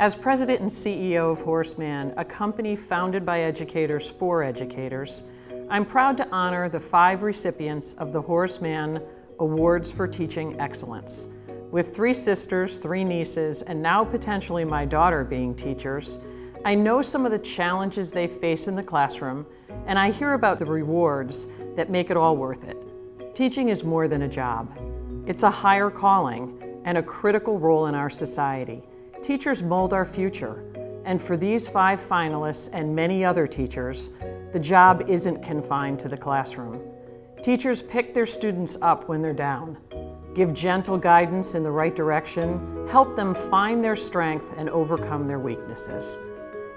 As president and CEO of Horace Mann, a company founded by educators for educators, I'm proud to honor the five recipients of the Horace Mann Awards for Teaching Excellence. With three sisters, three nieces, and now potentially my daughter being teachers, I know some of the challenges they face in the classroom, and I hear about the rewards that make it all worth it. Teaching is more than a job. It's a higher calling and a critical role in our society. Teachers mold our future, and for these five finalists and many other teachers, the job isn't confined to the classroom. Teachers pick their students up when they're down, give gentle guidance in the right direction, help them find their strength and overcome their weaknesses.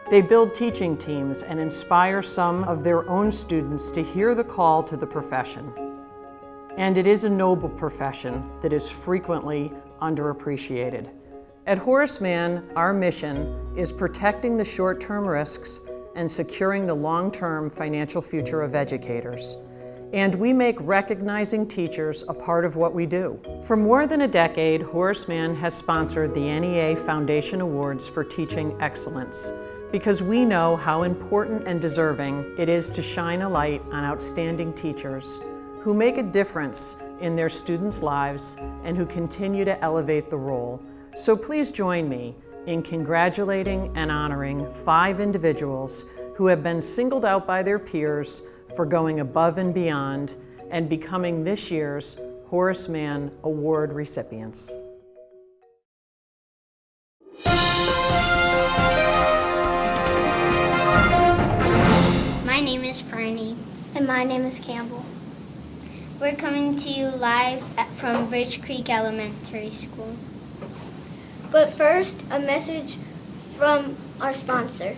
They build teaching teams and inspire some of their own students to hear the call to the profession. And it is a noble profession that is frequently underappreciated. At Horace Mann, our mission is protecting the short-term risks and securing the long-term financial future of educators. And we make recognizing teachers a part of what we do. For more than a decade, Horace Mann has sponsored the NEA Foundation Awards for Teaching Excellence because we know how important and deserving it is to shine a light on outstanding teachers who make a difference in their students' lives and who continue to elevate the role so please join me in congratulating and honoring five individuals who have been singled out by their peers for going above and beyond and becoming this year's Horace Mann Award recipients. My name is Fernie. And my name is Campbell. We're coming to you live from Bridge Creek Elementary School. But first, a message from our sponsor.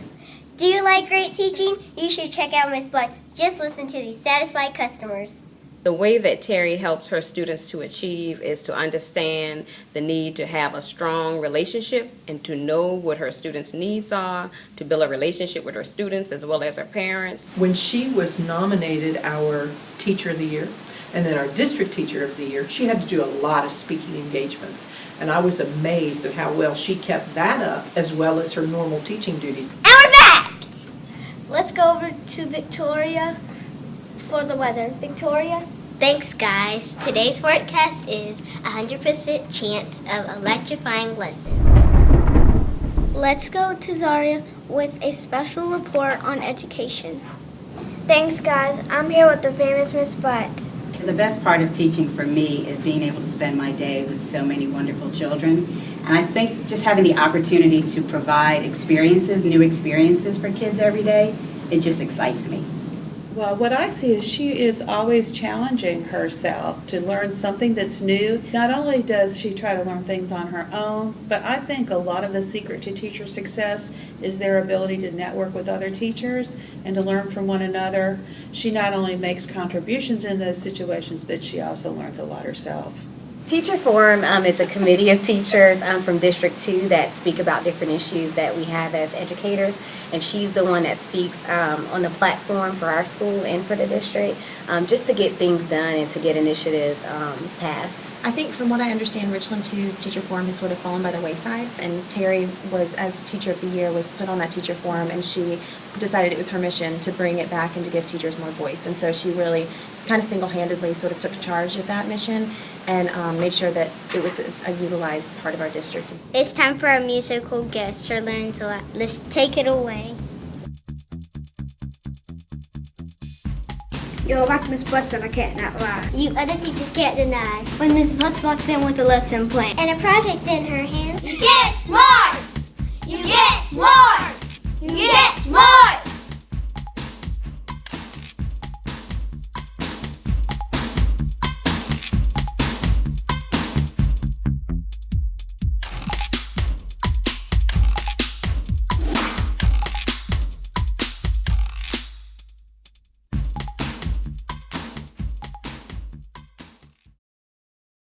Do you like great teaching? You should check out Miss Butts. Just listen to these satisfied customers. The way that Terry helps her students to achieve is to understand the need to have a strong relationship and to know what her students' needs are, to build a relationship with her students as well as her parents. When she was nominated our Teacher of the Year, and then our district teacher of the year, she had to do a lot of speaking engagements. And I was amazed at how well she kept that up as well as her normal teaching duties. And we're back! Let's go over to Victoria for the weather. Victoria? Thanks guys. Today's forecast is 100% chance of electrifying lesson. Let's go to Zaria with a special report on education. Thanks guys. I'm here with the famous Miss Butts. The best part of teaching for me is being able to spend my day with so many wonderful children. And I think just having the opportunity to provide experiences, new experiences for kids every day, it just excites me. Well, what I see is she is always challenging herself to learn something that's new. Not only does she try to learn things on her own, but I think a lot of the secret to teacher success is their ability to network with other teachers and to learn from one another. She not only makes contributions in those situations, but she also learns a lot herself. Teacher Forum um, is a committee of teachers um, from District 2 that speak about different issues that we have as educators. And she's the one that speaks um, on the platform for our school and for the district um, just to get things done and to get initiatives um, passed. I think from what I understand, Richland 2's teacher forum had sort of fallen by the wayside, and Terry was, as teacher of the year, was put on that teacher forum, and she decided it was her mission to bring it back and to give teachers more voice. And so she really, kind of single-handedly, sort of took charge of that mission and um, made sure that it was a, a, utilized part of our district. It's time for our musical guest, Sir Learn to Laugh. Let's take it away. You're back Miss Butts and I can't not lie. You other teachers can't deny. When Miss Butts walks in with a lesson plan and a project in her hand. Yes,